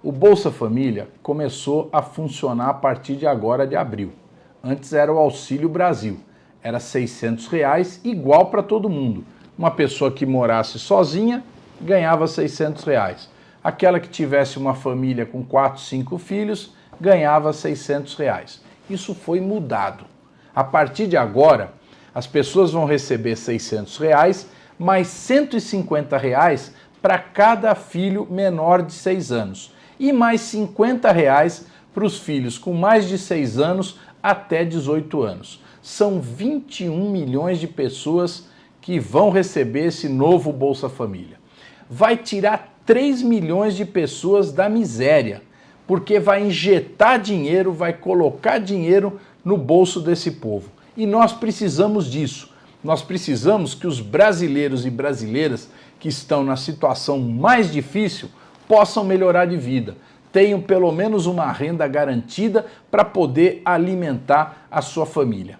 O Bolsa Família começou a funcionar a partir de agora de abril. Antes era o Auxílio Brasil. Era 600 reais igual para todo mundo. Uma pessoa que morasse sozinha ganhava 600 reais. Aquela que tivesse uma família com 4, 5 filhos ganhava 600 reais. Isso foi mudado. A partir de agora, as pessoas vão receber 600 reais mais 150 reais para cada filho menor de 6 anos e mais 50 reais para os filhos com mais de 6 anos até 18 anos. São 21 milhões de pessoas que vão receber esse novo Bolsa Família. Vai tirar 3 milhões de pessoas da miséria, porque vai injetar dinheiro, vai colocar dinheiro no bolso desse povo. E nós precisamos disso. Nós precisamos que os brasileiros e brasileiras que estão na situação mais difícil possam melhorar de vida, tenham pelo menos uma renda garantida para poder alimentar a sua família.